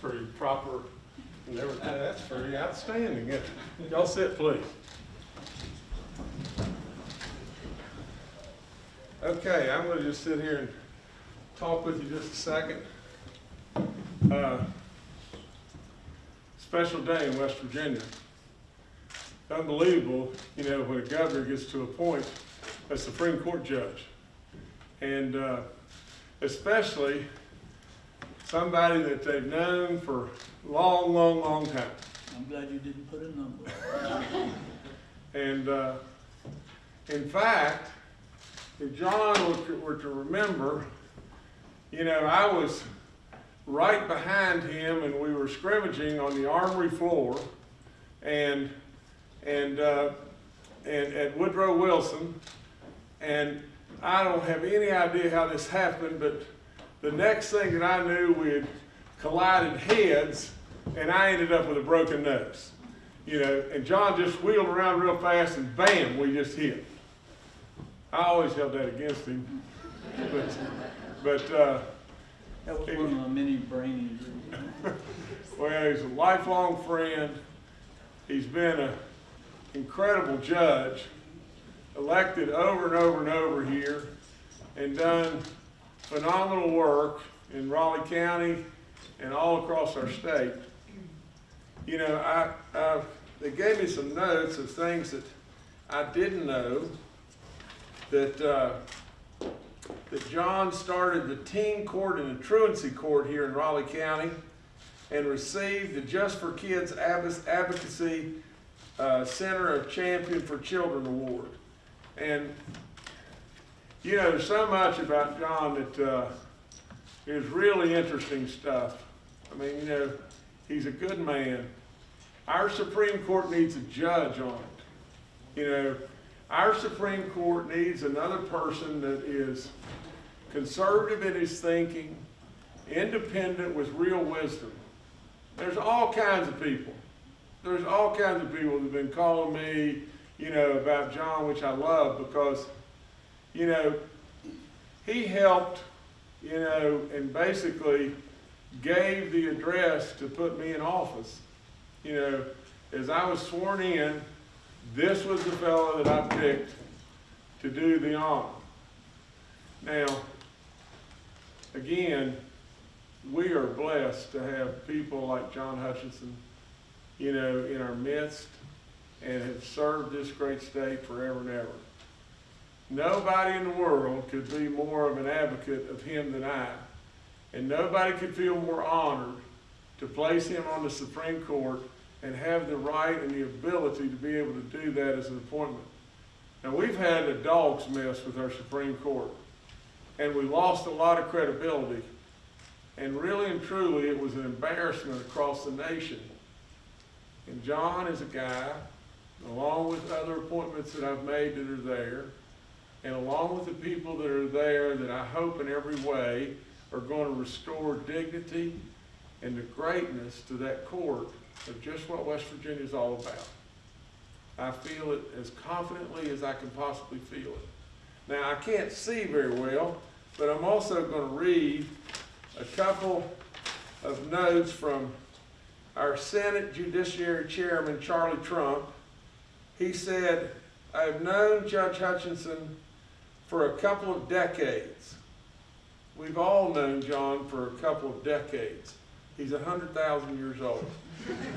pretty proper and everything. That's pretty outstanding. Y'all sit, please. Okay, I'm gonna just sit here and talk with you just a second. Uh, Special day in West Virginia. Unbelievable, you know, when a governor gets to appoint a Supreme Court judge. And uh, especially somebody that they've known for a long, long, long time. I'm glad you didn't put a number. And uh, in fact, if John were to, were to remember, you know, I was right behind him and we were scrimmaging on the armory floor and, and, uh, and at Woodrow Wilson. And I don't have any idea how this happened, but the next thing that I knew, we had collided heads and I ended up with a broken nose. You know, and John just wheeled around real fast and bam, we just hit. I always held that against him. But, but uh, That was one of my many brain injuries. well, he's a lifelong friend. He's been an incredible judge, elected over and over and over here, and done phenomenal work in Raleigh County and all across our state. You know, I, I, they gave me some notes of things that I didn't know. That uh, that John started the teen court and the truancy court here in Raleigh County, and received the Just for Kids Advo- Advocacy uh, Center of Champion for Children Award. And you know, so much about John that uh, is really interesting stuff. I mean, you know, he's a good man. Our Supreme Court needs a judge on it. You know, our Supreme Court needs another person that is conservative in his thinking, independent with real wisdom. There's all kinds of people. There's all kinds of people that have been calling me, you know, about John, which I love because, you know, he helped, you know, and basically gave the address to put me in office. You know, as I was sworn in, this was the fellow that I picked to do the honor. Now, again, we are blessed to have people like John Hutchinson, you know, in our midst and have served this great state forever and ever. Nobody in the world could be more of an advocate of him than I. And nobody could feel more honored to place him on the Supreme Court and have the right and the ability to be able to do that as an appointment. Now, we've had a dog's mess with our Supreme Court, and we lost a lot of credibility. And really and truly, it was an embarrassment across the nation. And John is a guy, along with other appointments that I've made that are there, and along with the people that are there that I hope in every way are going to restore dignity and the greatness to that court of just what West Virginia is all about. I feel it as confidently as I can possibly feel it. Now, I can't see very well, but I'm also going to read a couple of notes from our Senate Judiciary Chairman, Charlie Trump. He said, I have known Judge Hutchinson for a couple of decades. We've all known John for a couple of decades. He's 100,000 years old.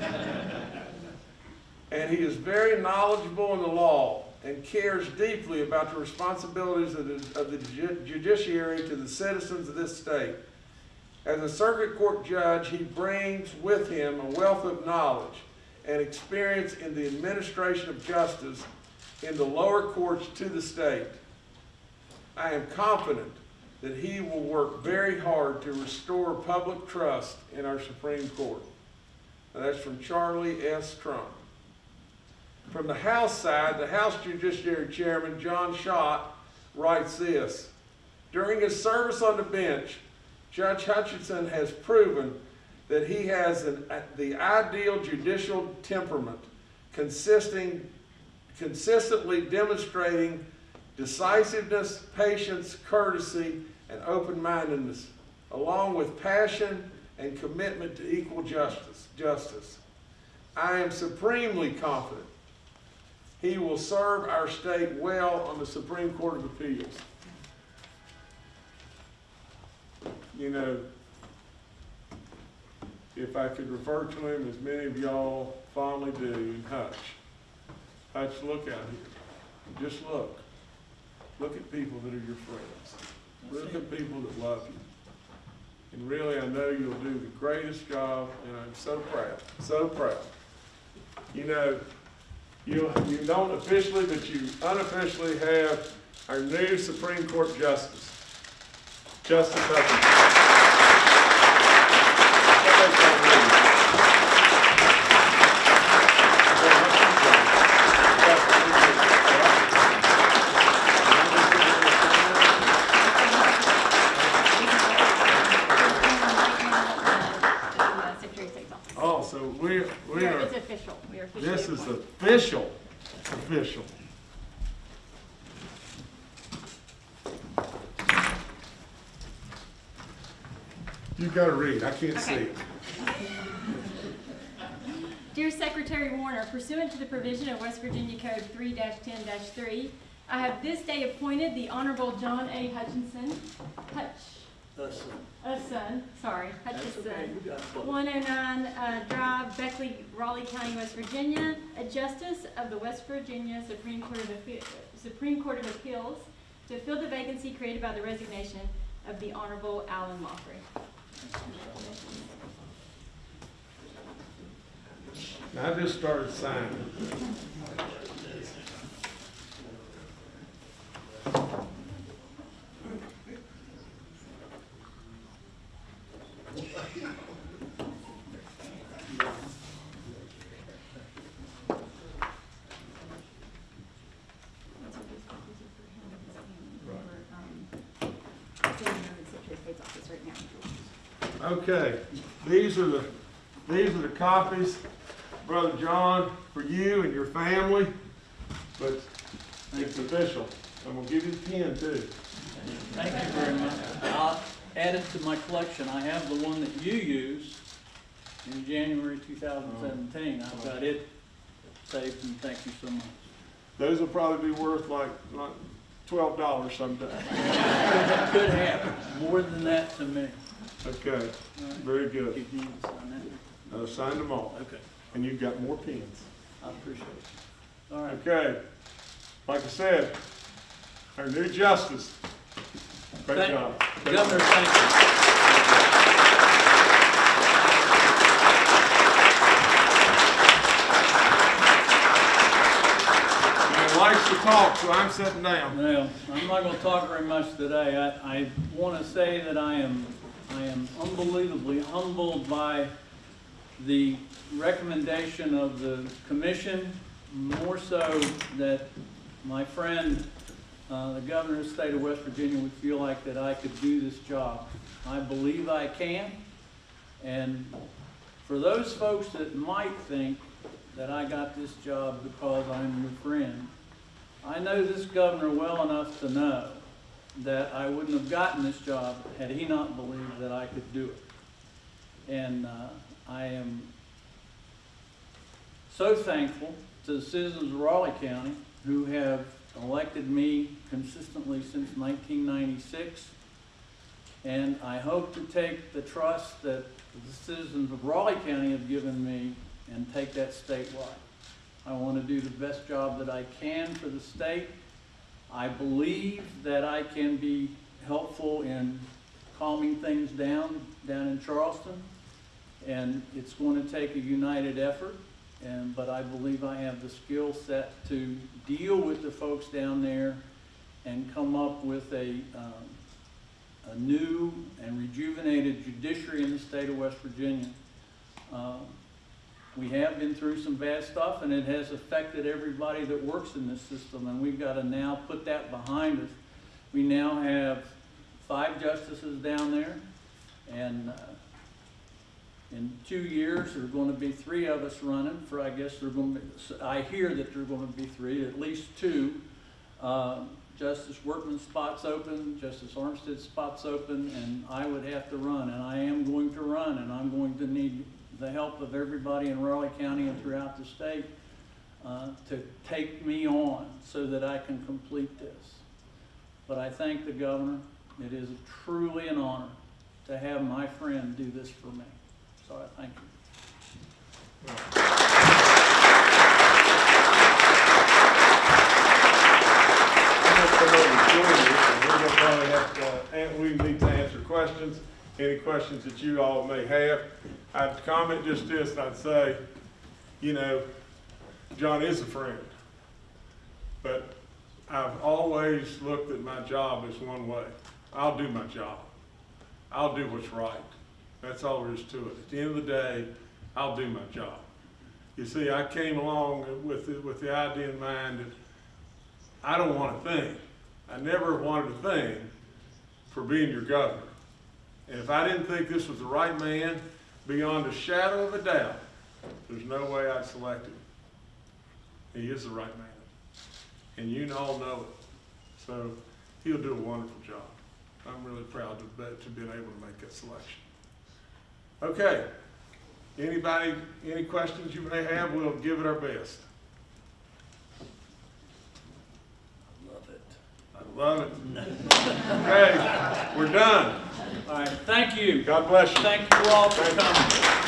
and he is very knowledgeable in the law and cares deeply about the responsibilities of the, of the judiciary to the citizens of this state. As a circuit court judge, he brings with him a wealth of knowledge and experience in the administration of justice in the lower courts to the state. I am confident that he will work very hard to restore public trust in our Supreme Court. Now, that's from Charlie S. Trump. From the House side, the House Judiciary Chairman, John Shott, writes this. During his service on the bench, Judge Hutchinson has proven that he has an, the ideal judicial temperament, consisting, consistently demonstrating decisiveness, patience, courtesy, and open-mindedness, along with passion and commitment to equal justice, justice. I am supremely confident he will serve our state well on the Supreme Court of Appeals. You know, if I could refer to him as many of y'all fondly do, Hutch. Hutch, look out here. Just look. Look at people that are your friends. Look at people that love you. And really, I know you'll do the greatest job, and I'm so proud, so proud. You know, you, you don't officially, but you unofficially have our new Supreme Court Justice, Justice Hutchinson. Uh, Secretary of State's office. Oh, so we, we We are- are, It's official, we are officially this is appointed. official, official. You gotta read, I can't see Okay. it. Dear Secretary Warner, pursuant to the provision of West Virginia Code 3-10-3, I have this day appointed the Honorable John A. Hutchinson, Hutch, That's, uh, son, sorry, that's okay, Hutchinson, you got it. one oh nine, uh, Drive, Beckley, Raleigh County, West Virginia, a justice of the West Virginia Supreme Court of Appeal, Supreme Court of Appeals, to fill the vacancy created by the resignation of the Honorable Allen Loughry. I just started signing. Those are just copies of for him and his family. They were, um, sitting in the Secretary of State's office right now. Okay, these are the, these are the copies, Brother John, for you and your family, but it's official. I'm gonna give you the pen too. Thank you very much. I'll add it to my collection. I have the one that you used in January two thousand seventeen. I've got it saved and thank you so much. Those will probably be worth like, like twelve dollars someday. Could happen, more than that to me. Okay, very good. You need to sign that. Uh, signed them all, Okay, and you've got more pens. I appreciate it. All right. Okay, like I said, our new justice. Great Thank- job. Great Governor, job. thank you. He likes to talk, so I'm sitting down. Well, I'm not gonna talk very much today. I, I wanna say that I am, I am unbelievably humbled by the recommendation of the commission, more so that my friend, uh, the governor of the state of West Virginia would feel like that I could do this job. I believe I can. And for those folks that might think that I got this job because I'm your friend, I know this governor well enough to know that I wouldn't have gotten this job had he not believed that I could do it. And uh, I am so thankful to the citizens of Raleigh County who have elected me consistently since 1996. And I hope to take the trust that the citizens of Raleigh County have given me and take that statewide. I want to do the best job that I can for the state. I believe that I can be helpful in calming things down, down in Charleston. And it's going to take a united effort, and, but I believe I have the skill set to deal with the folks down there and come up with a, um, a new and rejuvenated judiciary in the state of West Virginia. Um, we have been through some bad stuff and it has affected everybody that works in this system and we've got to now put that behind us. We now have five justices down there and uh, in two years, there are going to be three of us running for, I guess there are going to be, I hear that there are going to be three, at least two. Uh, Justice Workman's spot's open, Justice Armstead's spot's open, and I would have to run, and I am going to run, and I'm going to need the help of everybody in Raleigh County and throughout the state uh, to take me on so that I can complete this. But I thank the governor. It is truly an honor to have my friend do this for me. So I thank you. Uh, we need to answer questions, any questions that you all may have. I'd comment just this, I'd say, you know, John is a friend. But I've always looked at my job as one way. I'll do my job. I'll do what's right. That's all there is to it. At the end of the day, I'll do my job. You see, I came along with, the- with the idea in mind that I don't want a thing. I never wanted a thing for being your governor. And if I didn't think this was the right man, beyond a shadow of a doubt, there's no way I'd select him. He is the right man. And you all know it. So he'll do a wonderful job. I'm really proud to, be- to been able to make that selection. Okay. Anybody, any questions you may have, we'll give it our best. I love it. I love it. Okay, we're done. All right, thank you. God bless you. Thank you all for coming.